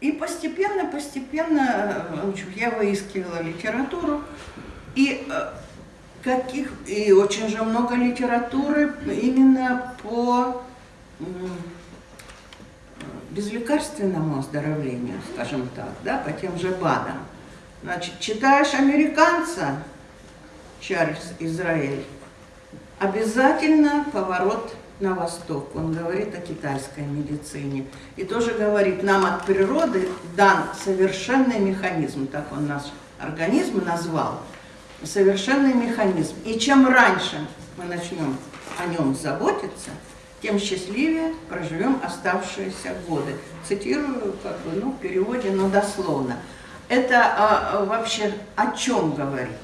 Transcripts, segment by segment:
И постепенно, постепенно э, я выискивала литературу, и э, каких и очень же много литературы именно по безлекарственному оздоровлению, скажем так, да, по тем же БАДам. Значит, читаешь американца, Чарльз Израиль, обязательно поворот на восток. Он говорит о китайской медицине. И тоже говорит, нам от природы дан совершенный механизм, так он наш организм назвал, совершенный механизм. И чем раньше мы начнем о нем заботиться, тем счастливее проживем оставшиеся годы. Цитирую как бы, ну, в переводе, но дословно. Это а, вообще о чем говорит?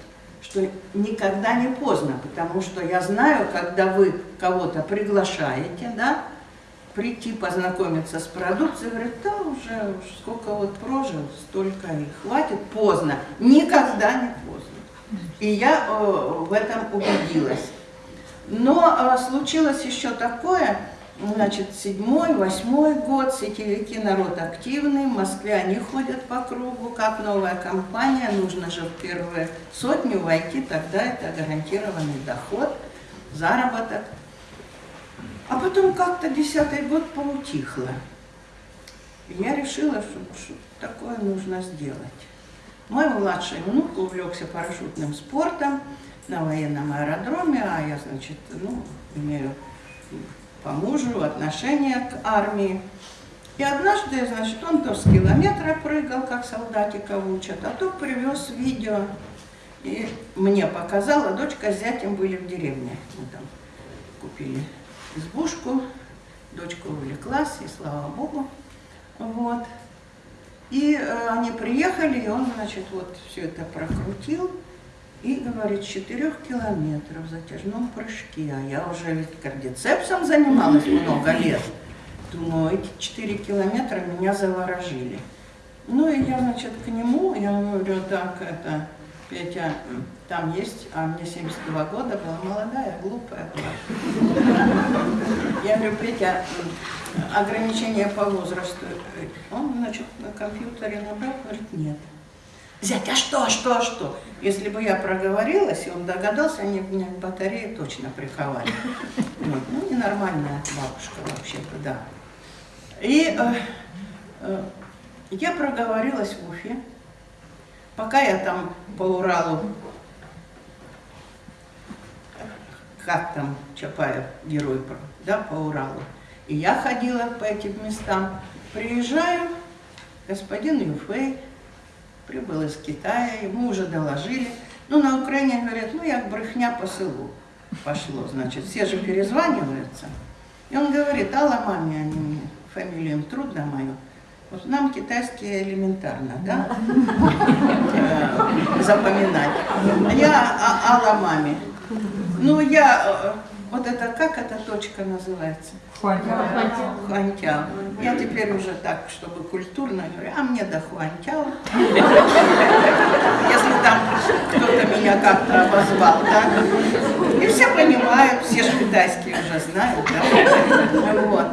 Что никогда не поздно, потому что я знаю, когда вы кого-то приглашаете, да, прийти познакомиться с продукцией, говорят, да, уже сколько вот прожил, столько и хватит, поздно. Никогда не поздно. И я э, в этом убедилась. Но э, случилось еще такое, значит, седьмой, восьмой год, сетевики народ активный, в Москве они ходят по кругу, как новая компания, нужно же в первую сотню войти, тогда это гарантированный доход, заработок. А потом как-то десятый год поутихло. я решила, что, что такое нужно сделать. Мой младший внук увлекся парашютным спортом, на военном аэродроме, а я, значит, ну, имею по мужу отношение к армии. И однажды, значит, он то с километра прыгал, как солдатика учат, а то привез видео и мне показала, дочка с зятем были в деревне. Мы там купили избушку, дочка увлеклась, и слава богу. Вот. И э, они приехали, и он, значит, вот все это прокрутил и, говорит, 4 километров в затяжном прыжке. А я уже кардицепсом занималась много лет. Думаю, эти 4 километра меня заворожили. Ну и я, значит, к нему, я говорю, так, это, Петя, там есть, а мне 72 года, была молодая, глупая была. Я говорю, Петя, ограничения по возрасту. Он, значит, на компьютере набрал, говорит, нет. Зять, а что, а что, а что? Если бы я проговорилась, и он догадался, они бы меня к батарее точно приковали. Вот. Ну, ненормальная бабушка вообще-то, да. И э, э, я проговорилась в Уфе. Пока я там по Уралу, как там Чапаев, герой, да, по Уралу, и я ходила по этим местам, приезжаю, господин Юфей, прибыл из Китая, ему уже доложили. Ну, на Украине говорят, ну, як брехня по селу пошло, значит, все же перезваниваются. И он говорит, Алла маме, они мне, фамилию им трудно мою. Вот нам китайские элементарно, да, э, запоминать. Я а, Алла маме. Ну, я э, вот это, как эта точка называется? Хуантяо. Хуантяо. Я теперь уже так, чтобы культурно говорю, а мне до Хуантяо. Если там кто-то меня как-то обозвал, да. И все понимают, все же китайские уже знают, да. Вот.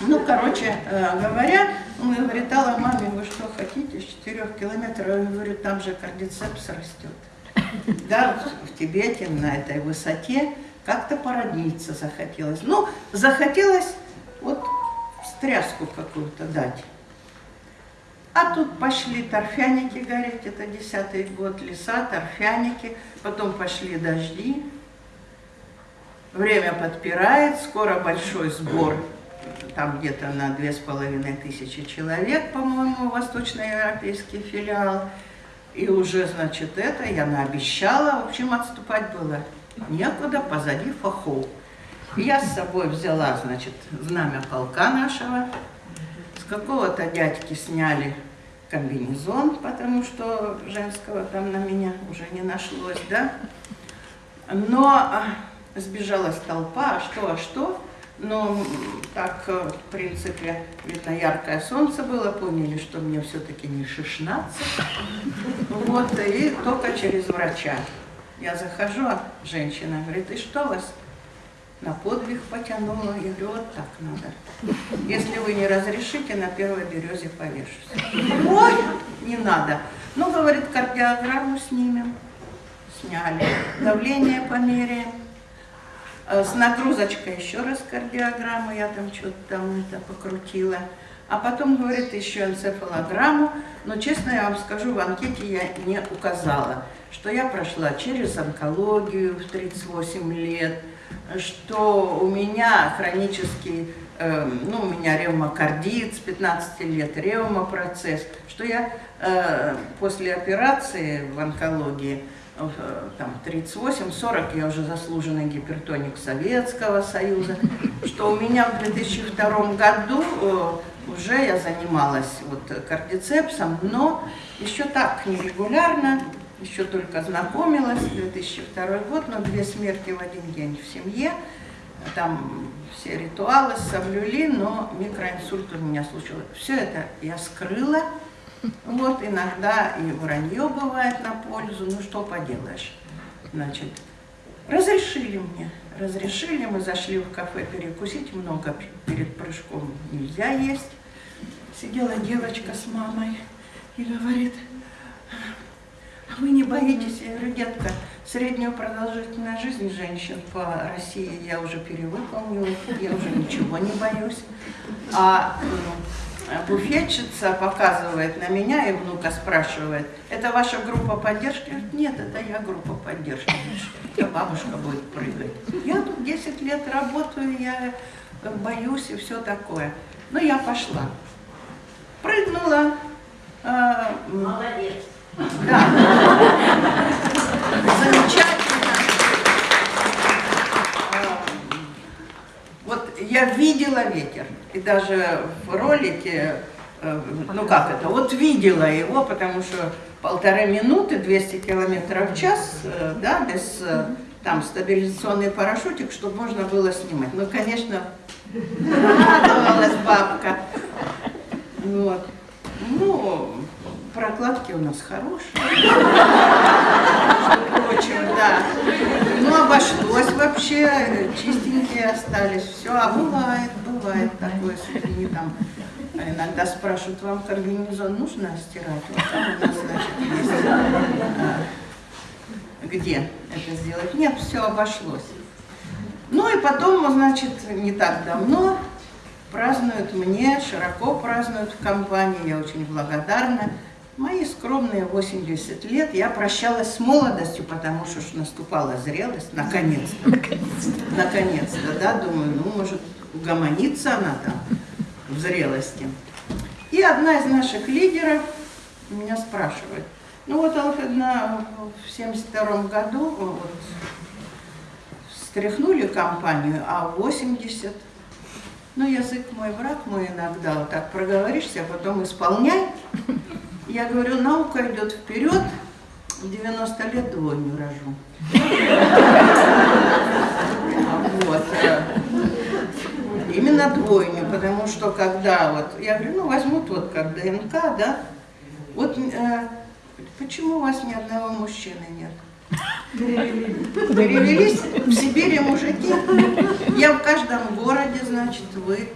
Ну, короче э, говоря, он говорит, Алла, маме, вы что хотите, с 4 километров? Я говорю, там же кардицепс растет. Да, в Тибете, на этой высоте как-то породниться захотелось. Ну, захотелось вот стряску какую-то дать. А тут пошли торфяники гореть, это десятый год, леса, торфяники, потом пошли дожди. Время подпирает, скоро большой сбор, там где-то на две с половиной тысячи человек, по-моему, восточноевропейский филиал. И уже, значит, это я наобещала, в общем, отступать было некуда, позади фахов. Я с собой взяла, значит, знамя полка нашего. С какого-то дядьки сняли комбинезон, потому что женского там на меня уже не нашлось, да. Но а, сбежалась толпа, а что, а что. Но так, э, в принципе, видно, яркое солнце было, поняли, что мне все-таки не 16. Вот, и только через врача. Я захожу, а женщина говорит, и что вас? на подвиг потянула. Я говорю, вот так надо. Если вы не разрешите, на первой березе повешусь. Ой, не надо. Ну, говорит, кардиограмму снимем. Сняли. Давление померяем. Э, с нагрузочкой еще раз кардиограмму, я там что-то там это покрутила. А потом, говорит, еще энцефалограмму, но, честно я вам скажу, в анкете я не указала, что я прошла через онкологию в 38 лет, что у меня хронический, э, ну, у меня ревмокардит с 15 лет, ревмопроцесс, что я э, после операции в онкологии Э, там 38-40, я уже заслуженный гипертоник Советского Союза, что у меня в 2002 году э, уже я занималась вот кардицепсом, но еще так нерегулярно, еще только знакомилась, 2002 год, но две смерти в один день в семье, там все ритуалы соблюли, но микроинсульт у меня случился. Все это я скрыла, вот иногда и вранье бывает на пользу, ну что поделаешь. Значит, разрешили мне, разрешили, мы зашли в кафе перекусить, много перед прыжком нельзя есть. Сидела девочка с мамой и говорит, вы не боитесь? Я говорю, детка, среднюю продолжительность жизни женщин по России я уже перевыполнила, я уже ничего не боюсь. А ну, буфетчица показывает на меня, и внука спрашивает, это ваша группа поддержки? Говорит, нет, это я группа поддержки. Это бабушка будет прыгать. Я тут 10 лет работаю, я боюсь и все такое. Ну, я пошла. Прыгнула. Э, Молодец. Да. Замечательно. Вот я видела ветер. И даже в ролике, э, ну как это, вот видела его, потому что полторы минуты, 200 километров в час, э, да, без э, там стабилизационный парашютик, чтобы можно было снимать. Ну, конечно, радовалась бабка. Вот. Ну, прокладки у нас хорошие. Впрочем, да. Ну, обошлось вообще, чистенькие остались. Все, а бывает, бывает такое, не там. Иногда спрашивают, вам комбинезон нужно стирать? Вот там у нас, значит, есть. А, где это сделать? Нет, все обошлось. Ну и потом, значит, не так давно празднуют мне, широко празднуют в компании, я очень благодарна. Мои скромные 80 лет я прощалась с молодостью, потому что наступала зрелость, наконец-то. Наконец-то, да, думаю, ну, может, угомонится она там в зрелости. И одна из наших лидеров меня спрашивает, ну вот Алфедна в 72 году вот, стряхнули компанию, а в 80 ну, язык мой, враг мой иногда, вот так проговоришься, а потом исполняй. Я говорю, наука идет вперед, в 90 лет двойню рожу. Вот. Именно двойню, потому что когда вот, я говорю, ну возьмут вот как ДНК, да, вот э, почему у вас ни одного мужчины нет? Перевелись в Сибири мужики. Я в каждом городе, значит, вы.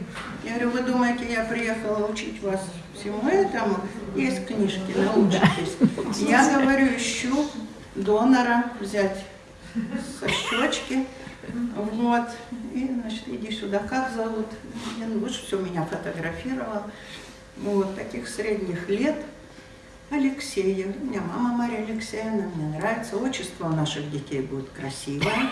Я говорю, вы думаете, я приехала учить вас всему этому? Есть книжки, научитесь. Я говорю, ищу донора взять со щечки. Вот. И, значит, иди сюда, как зовут? Ну, вы же все меня фотографировал. Вот, таких средних лет. Алексея. У меня мама Мария Алексеевна, мне нравится. Отчество у наших детей будет красивое.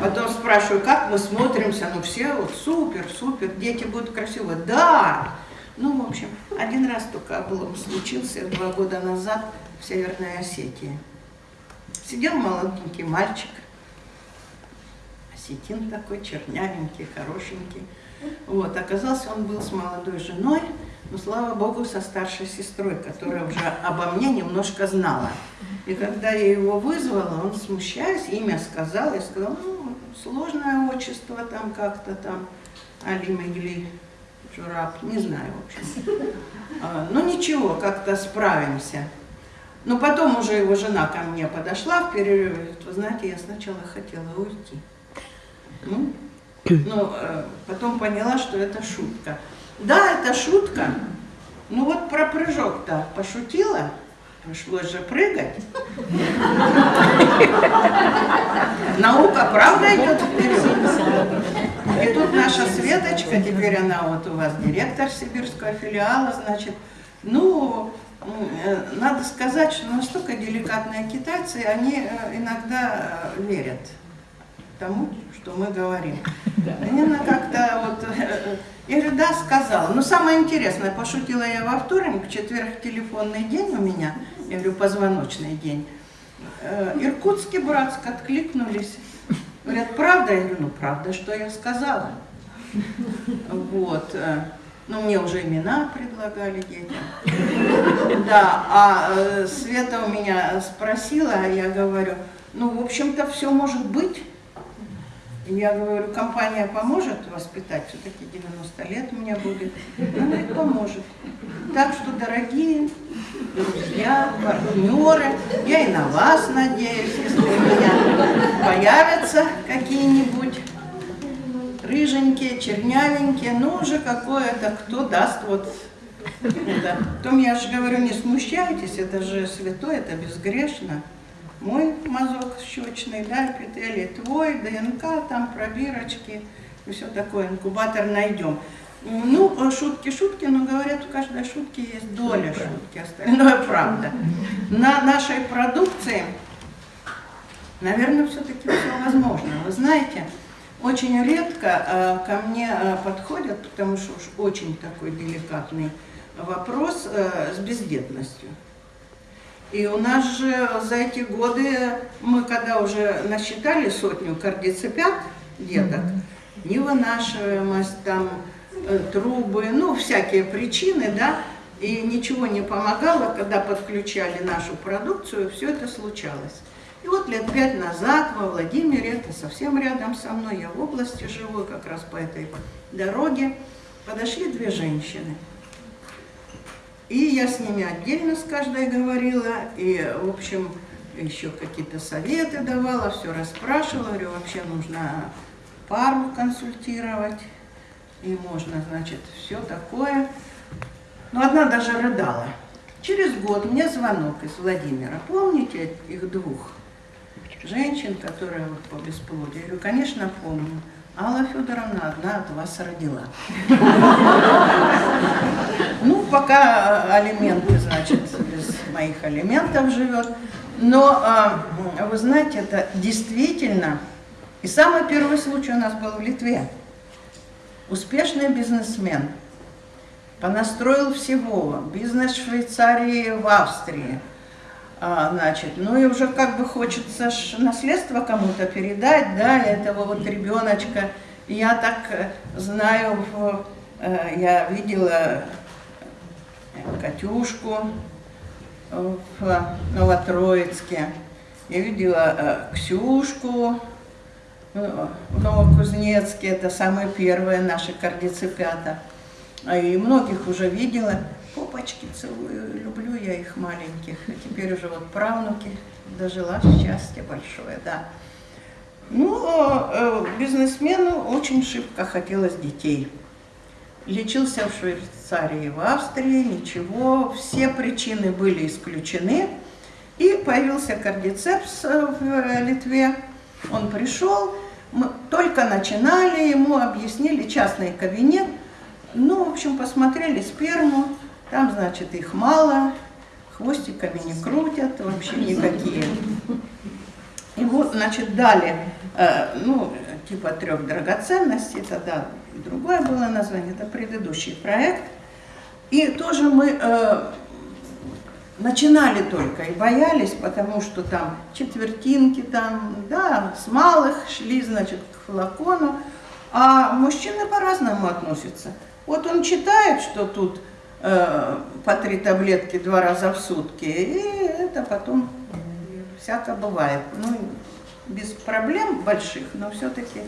Потом спрашиваю, как мы смотримся? Ну все вот супер, супер, дети будут красивые. Да! Ну, в общем, один раз только облом случился два года назад в Северной Осетии. Сидел молоденький мальчик, осетин такой, чернявенький, хорошенький. Вот, оказался он был с молодой женой, но, слава Богу, со старшей сестрой, которая уже обо мне немножко знала. И когда я его вызвала, он, смущаясь, имя сказал, я сказала, ну, сложное отчество там как-то там, Али Мегли Жураб, не знаю, в общем. А, ну, ничего, как-то справимся. Но потом уже его жена ко мне подошла в перерыве, вы знаете, я сначала хотела уйти. Ну, ну, э, потом поняла, что это шутка. Да, это шутка. Ну вот про прыжок-то пошутила, пришлось же прыгать. Наука, правда, идет вперед. И тут наша Светочка, теперь она вот у вас директор сибирского филиала, значит, ну, э, надо сказать, что настолько деликатные китайцы, они э, иногда э, верят тому, что мы говорим. Мне она как-то вот... Я говорю, да, сказала. Но самое интересное, пошутила я во вторник, четверг телефонный день у меня, я говорю, позвоночный день. Иркутский, Братск откликнулись. Говорят, правда? Я говорю, ну правда, что я сказала. Вот. Ну, мне уже имена предлагали детям. Да, а э, Света у меня спросила, а я говорю, ну, в общем-то, все может быть. Я говорю, компания поможет воспитать, все-таки 90 лет у меня будет. Она и поможет. Так что, дорогие друзья, партнеры, я и на вас надеюсь, если у меня появятся какие-нибудь рыженькие, чернявенькие, ну уже какое-то, кто даст вот это. Потом я же говорю, не смущайтесь, это же святой, это безгрешно мой мазок щечный, да, эпителий твой, ДНК, там пробирочки и все такое, инкубатор найдем. Ну, шутки, шутки, но говорят, у каждой шутки есть доля шутки, остальное правда. На нашей продукции, наверное, все-таки все возможно. Вы знаете, очень редко э, ко мне э, подходят, потому что уж очень такой деликатный вопрос э, с бездетностью. И у нас же за эти годы, мы когда уже насчитали сотню кардицепят деток, невынашиваемость, там, э, трубы, ну, всякие причины, да, и ничего не помогало, когда подключали нашу продукцию, все это случалось. И вот лет пять назад во Владимире, это совсем рядом со мной, я в области живу, как раз по этой дороге, подошли две женщины – и я с ними отдельно с каждой говорила, и, в общем, еще какие-то советы давала, все расспрашивала, говорю, вообще нужно пару консультировать, и можно, значит, все такое. Но одна даже рыдала. Через год мне звонок из Владимира. Помните их двух женщин, которые вот по бесплодию? Я говорю, конечно, помню. Алла Федоровна одна от вас родила. Ну, пока э, алименты, значит, без моих алиментов живет. Но, э, вы знаете, это действительно... И самый первый случай у нас был в Литве. Успешный бизнесмен понастроил всего. Бизнес в Швейцарии, в Австрии. А, значит, ну и уже как бы хочется наследство кому-то передать, да, этого вот ребеночка. Я так э, знаю, э, я видела Катюшку в Новотроицке, я видела э, Ксюшку в Новокузнецке, это самые первые наши кардицепята. И многих уже видела попочки целую, люблю я их маленьких. Теперь уже вот правнуки дожила, счастье большое, да. Ну, э, бизнесмену очень шибко хотелось детей. Лечился в Швейцарии, в Австрии, ничего, все причины были исключены. И появился кардицепс в Литве. Он пришел, мы только начинали, ему объяснили частный кабинет. Ну, в общем, посмотрели сперму, там, значит, их мало, хвостиками не крутят, вообще никакие. И вот, значит, дали, э, ну, типа трех драгоценностей, тогда другое было название, это предыдущий проект. И тоже мы э, начинали только и боялись, потому что там четвертинки, там, да, с малых шли, значит, к флакону, а мужчины по-разному относятся. Вот он читает, что тут по три таблетки два раза в сутки, и это потом всяко бывает. Ну, без проблем больших, но все-таки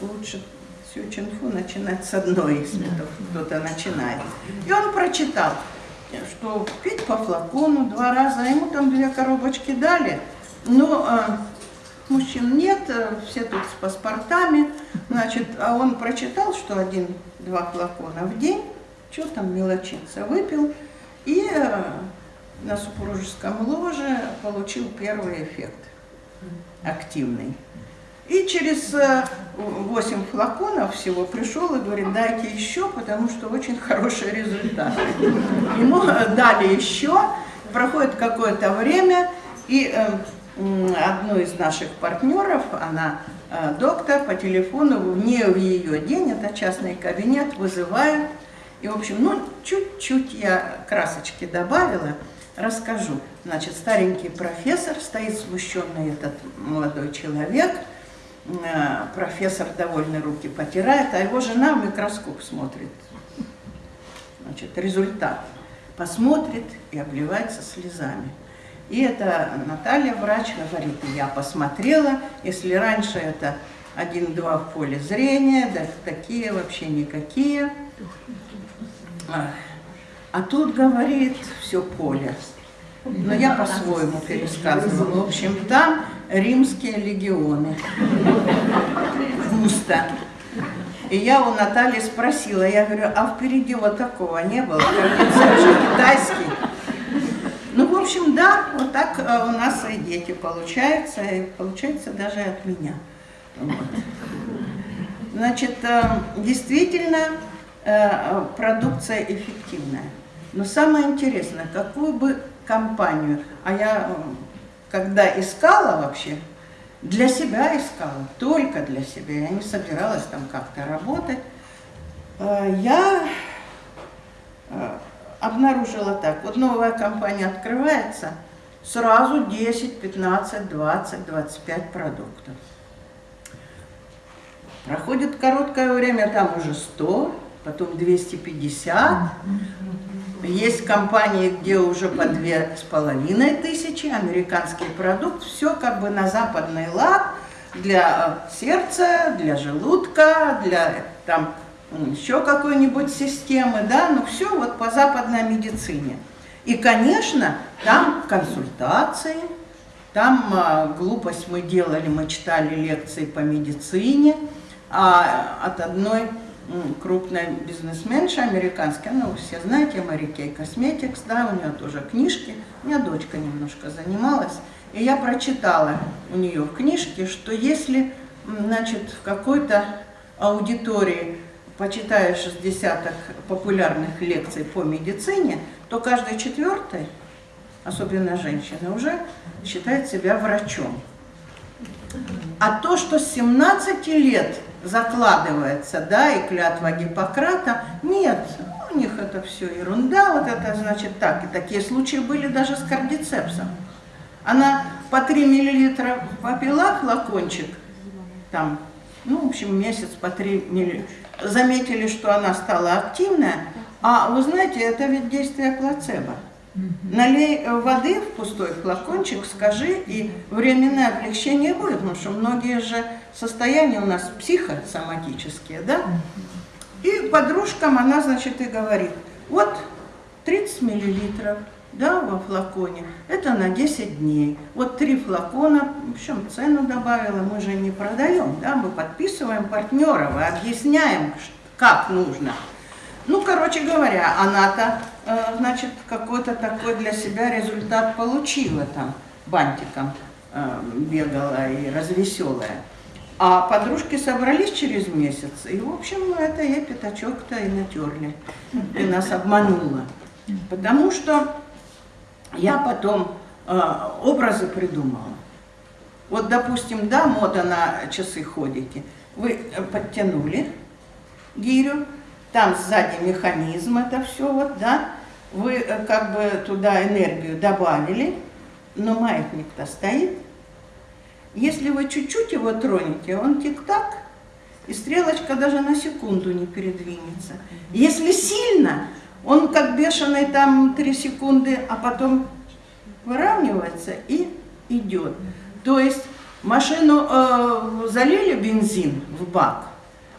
лучше всю чинфу начинать с одной, если кто-то начинает. И он прочитал, что пить по флакону два раза, ему там две коробочки дали, но э, мужчин нет, э, все тут с паспортами. Значит, а он прочитал, что один-два флакона в день, что там мелочиться, выпил, и э, на супружеском ложе получил первый эффект активный. И через 8 флаконов всего пришел и говорит, дайте еще, потому что очень хорошие результаты. Ему дали еще, проходит какое-то время, и э, одну из наших партнеров, она э, доктор, по телефону, не в ее день, это частный кабинет, вызывают. И, в общем, ну, чуть-чуть я красочки добавила, расскажу. Значит, старенький профессор, стоит смущенный этот молодой человек – Э, профессор довольно руки потирает, а его жена в микроскоп смотрит. Значит, результат. Посмотрит и обливается слезами. И это Наталья, врач, говорит, я посмотрела, если раньше это один-два в поле зрения, да такие вообще никакие. А тут, говорит, все поле. Но я по-своему пересказывала. В общем, там римские легионы. Густо. И я у Натальи спросила, я говорю, а впереди вот такого не было? Же китайский. Ну, в общем, да, вот так э, у нас и дети получаются, и получается даже от меня. Вот. Значит, э, действительно, продукция эффективная. Но самое интересное, какую бы компанию, а я когда искала вообще, для себя искала, только для себя, я не собиралась там как-то работать, э, я э, обнаружила так, вот новая компания открывается, сразу 10, 15, 20, 25 продуктов. Проходит короткое время, там уже 100, потом 250, есть компании, где уже по две с половиной тысячи, американский продукт, все как бы на западный лад для э, сердца, для желудка, для там еще какой-нибудь системы, да, ну все вот по западной медицине. И, конечно, там консультации, там а, глупость мы делали, мы читали лекции по медицине, а от одной крупная бизнесменша американская, ну, вы все знаете, Мэри Кей Косметикс, да, у нее тоже книжки. У меня дочка немножко занималась, и я прочитала у нее в книжке, что если, значит, в какой-то аудитории почитаешь с десяток популярных лекций по медицине, то каждый четвертый, особенно женщина, уже считает себя врачом. А то, что с 17 лет закладывается, да, и клятва Гиппократа. Нет, у них это все ерунда, вот это значит так. И такие случаи были даже с кардицепсом. Она по 3 миллилитра попила флакончик, там, ну, в общем, месяц по 3 миллилитра. Заметили, что она стала активная, а вы знаете, это ведь действие плацебо. Налей воды в пустой флакончик, скажи, и временное облегчение будет, потому что многие же состояния у нас психосоматические, да? И подружкам она, значит, и говорит, вот 30 миллилитров, да, во флаконе, это на 10 дней. Вот три флакона, в общем, цену добавила, мы же не продаем, да, мы подписываем партнеров и объясняем, как нужно. Ну, короче говоря, она-то, э, значит, какой-то такой для себя результат получила там, бантиком э, бегала и развеселая. А подружки собрались через месяц, и, в общем, это ей пятачок-то и натерли, и нас обманула. Потому что я потом э, образы придумала. Вот, допустим, да, мода на часы ходите, вы подтянули гирю, там сзади механизм, это все вот, да, вы э, как бы туда энергию добавили, но маятник-то стоит. Если вы чуть-чуть его тронете, он тик-так, и стрелочка даже на секунду не передвинется. Если сильно, он как бешеный там 3 секунды, а потом выравнивается и идет. То есть машину э, залили бензин в бак,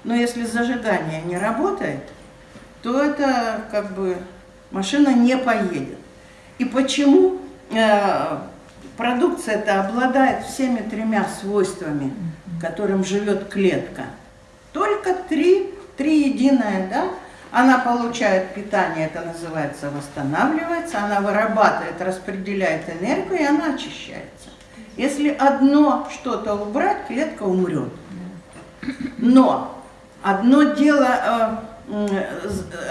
но если зажигание не работает, то это как бы машина не поедет. И почему э, продукция это обладает всеми тремя свойствами, которым живет клетка. Только три, три единое, да? Она получает питание, это называется восстанавливается, она вырабатывает, распределяет энергию, и она очищается. Если одно что-то убрать, клетка умрет. Но одно дело э,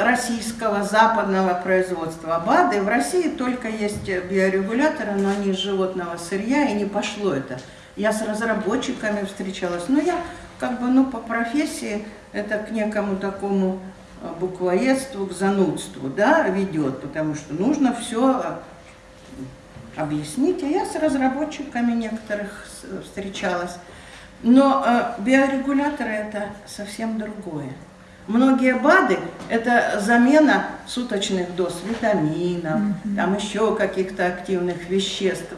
российского западного производства БАДы, в России только есть биорегуляторы, но они из животного сырья, и не пошло это. Я с разработчиками встречалась, но я как бы, ну, по профессии это к некому такому э, буквоедству, к занудству, да, ведет, потому что нужно все э, объяснить. А я с разработчиками некоторых встречалась. Но э, биорегуляторы это совсем другое. Многие БАДы – это замена суточных доз витаминов, -hmm. там еще каких-то активных веществ.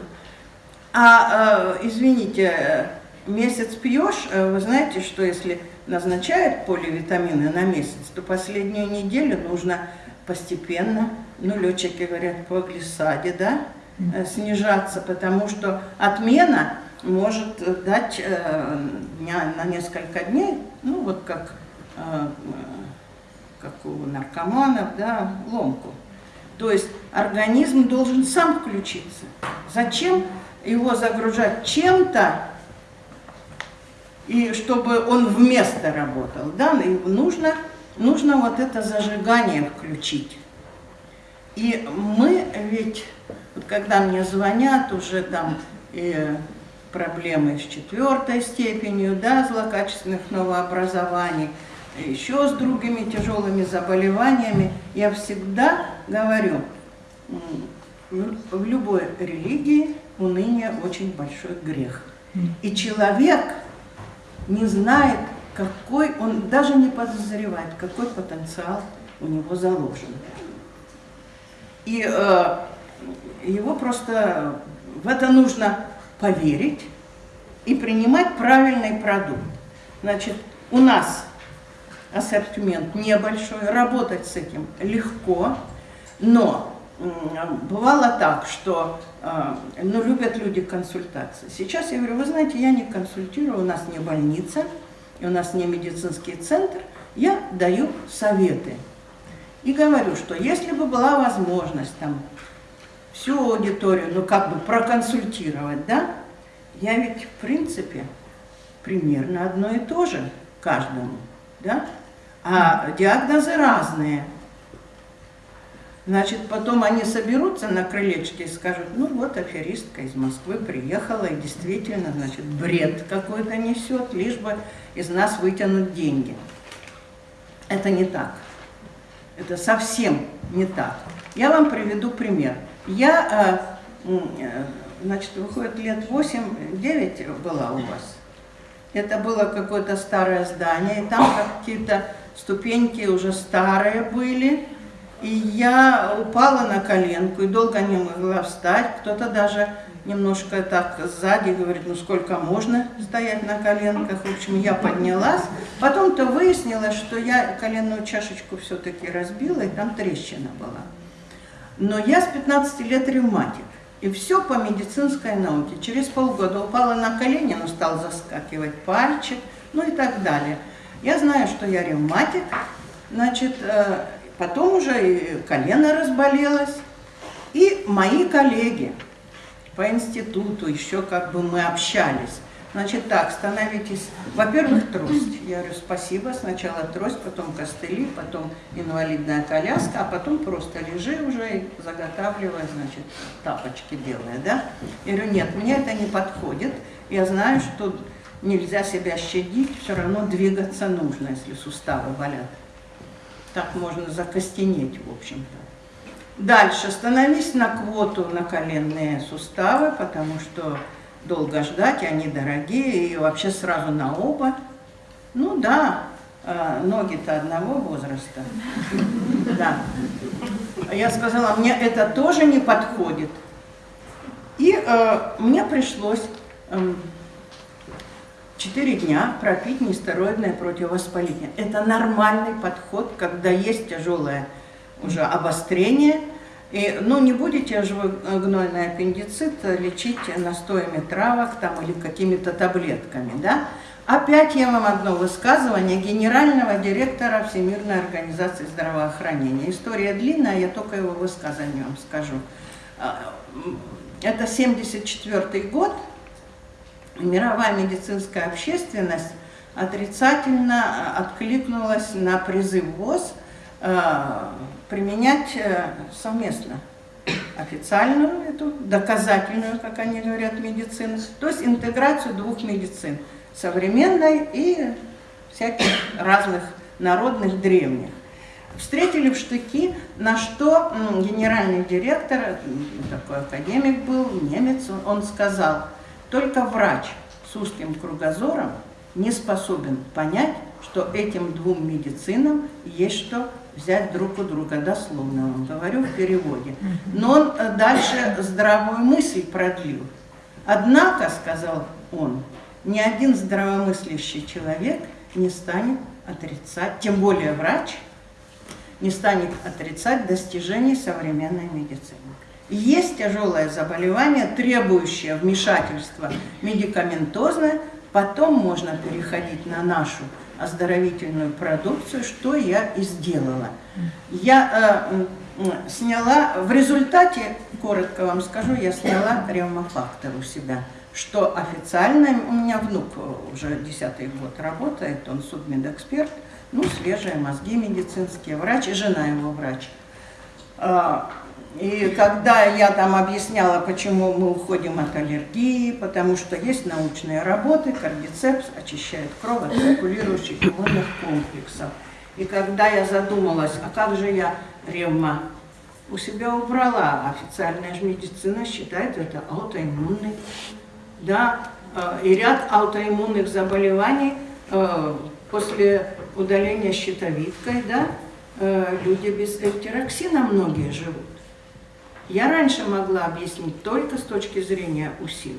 А, э, извините, месяц пьешь, э, вы знаете, что если назначают поливитамины на месяц, то последнюю неделю нужно постепенно, ну, летчики говорят, по глиссаде, да, э, снижаться, потому что отмена может дать э, на несколько дней, ну, вот как, э, как у наркоманов, да, ломку. То есть организм должен сам включиться. Зачем его загружать чем-то, и чтобы он вместо работал, да, и нужно, нужно вот это зажигание включить. И мы ведь, вот когда мне звонят уже там и проблемы с четвертой степенью, да, злокачественных новообразований, еще с другими тяжелыми заболеваниями, я всегда говорю, в любой религии уныние очень большой грех. И человек не знает, какой, он даже не подозревает, какой потенциал у него заложен. И э, его просто в это нужно поверить и принимать правильный продукт. Значит, у нас ассортимент небольшой, работать с этим легко, но бывало так, что э, ну, любят люди консультации. Сейчас я говорю, вы знаете, я не консультирую, у нас не больница, у нас не медицинский центр, я даю советы. И говорю, что если бы была возможность там всю аудиторию, ну как бы проконсультировать, да, я ведь в принципе примерно одно и то же каждому, да, а диагнозы разные – Значит, потом они соберутся на крылечке и скажут, ну вот аферистка из Москвы приехала и действительно, значит, бред какой-то несет, лишь бы из нас вытянуть деньги. Это не так. Это совсем не так. Я вам приведу пример. Я, э, э, значит, выходит, лет 8-9 была у вас. Это было какое-то старое здание, и там какие-то ступеньки уже старые были, и я упала на коленку и долго не могла встать. Кто-то даже немножко так сзади говорит, ну сколько можно стоять на коленках. В общем, я поднялась. Потом-то выяснилось, что я коленную чашечку все-таки разбила, и там трещина была. Но я с 15 лет ревматик. И все по медицинской науке. Через полгода упала на колени, но стал заскакивать пальчик, ну и так далее. Я знаю, что я ревматик, значит, э, Потом уже и колено разболелось. И мои коллеги по институту, еще как бы мы общались. Значит так, становитесь, во-первых, трость. Я говорю, спасибо, сначала трость, потом костыли, потом инвалидная коляска, а потом просто лежи уже и заготавливая, значит, тапочки делая, да? Я говорю, нет, мне это не подходит. Я знаю, что нельзя себя щадить, все равно двигаться нужно, если суставы болят. Так можно закостенеть, в общем-то. Дальше становись на квоту на коленные суставы, потому что долго ждать, они дорогие, и вообще сразу на оба. Ну да, а, ноги-то одного возраста. Да. Я сказала, мне это тоже не подходит. И э, мне пришлось э, 4 дня пропить нестероидное противовоспаление. Это нормальный подход, когда есть тяжелое уже обострение, И, ну, не будете же вы э, гнойный аппендицит лечить настоями травок там или какими-то таблетками, да? Опять я вам одно высказывание генерального директора Всемирной организации здравоохранения. История длинная, я только его высказывание вам скажу. А, Это 74 год, мировая медицинская общественность отрицательно откликнулась на призыв ВОЗ э, применять э, совместно официальную, эту доказательную, как они говорят, медицину, то есть интеграцию двух медицин, современной и всяких разных народных древних. Встретили в штыки, на что генеральный директор, такой академик был, немец, он сказал, только врач с узким кругозором не способен понять, что этим двум медицинам есть что взять друг у друга, дословно вам говорю в переводе. Но он э, дальше здравую мысль продлил. Однако, сказал он, ни один здравомыслящий человек не станет отрицать, тем более врач, не станет отрицать достижений современной медицины. Есть тяжелое заболевание, требующее вмешательства. Медикаментозное, потом можно переходить на нашу оздоровительную продукцию, что я и сделала. Я э, сняла, в результате, коротко вам скажу, я сняла ревмофактор у себя, что официально, у меня внук уже десятый год работает, он судмедэксперт, ну, свежие мозги медицинские, врач, и жена его врач. И когда я там объясняла, почему мы уходим от аллергии, потому что есть научные работы, кардицепс очищает кровь от циркулирующих иммунных комплексов. И когда я задумалась, а как же я ревма у себя убрала, официальная же медицина считает это аутоиммунный. Да, э, и ряд аутоиммунных заболеваний э, после удаления щитовидкой, да, э, люди без эльтироксина многие живут. Я раньше могла объяснить только с точки зрения УСИ.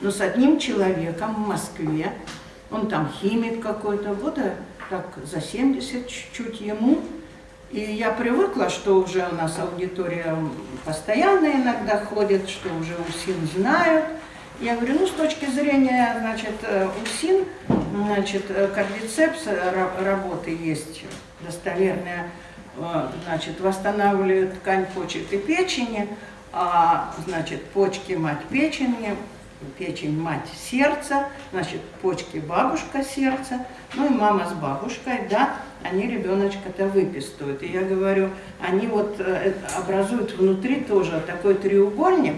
Но с одним человеком в Москве, он там химик какой-то, года так за 70 чуть-чуть ему. И я привыкла, что уже у нас аудитория постоянно иногда ходит, что уже УСИН знают. Я говорю, ну с точки зрения, значит, э, УСИН, значит, э, кардицепс э, ра- работы есть достоверная, э, значит, восстанавливает ткань почек и печени, а, значит, почки мать печени, печень мать сердца, значит, почки бабушка сердца, ну и мама с бабушкой, да, они ребеночка-то выпистывают. И я говорю, они вот э, это образуют внутри тоже такой треугольник,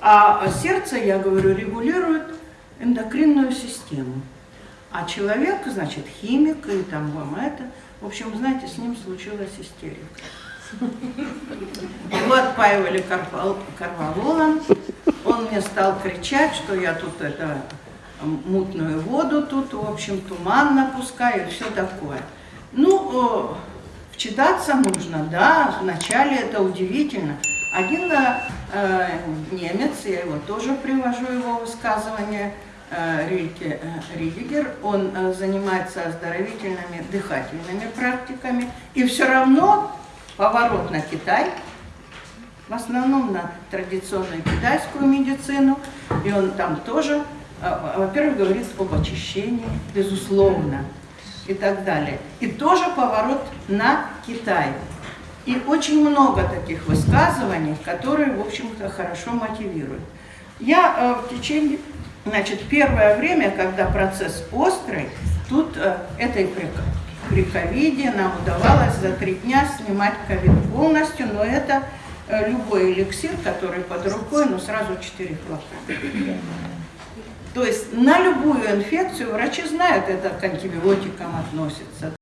а сердце, я говорю, регулирует эндокринную систему. А человек, значит, химик, и там вам это, в общем, знаете, с ним случилась истерика. Его отпаивали карвалолом, он мне стал кричать, что я тут это мутную воду тут, в общем, туман напускаю все такое. Ну, э, вчитаться нужно, да, вначале это удивительно. Один э, немец, я его тоже привожу, его высказывание, э, Рильке э, Ридигер, он э, занимается оздоровительными дыхательными практиками, и все равно поворот на Китай, в основном на традиционную китайскую медицину, и он там тоже, э, во-первых, говорит об очищении, безусловно, и так далее. И тоже поворот на Китай. И очень много таких высказываний, которые, в общем-то, хорошо мотивируют. Я э, в течение, значит, первое время, когда процесс острый, тут э, этой при, при ковиде нам удавалось за три дня снимать ковид полностью, но это э, любой эликсир, который под рукой, но сразу 4 флакона. То есть на любую инфекцию врачи знают, это к антибиотикам относится.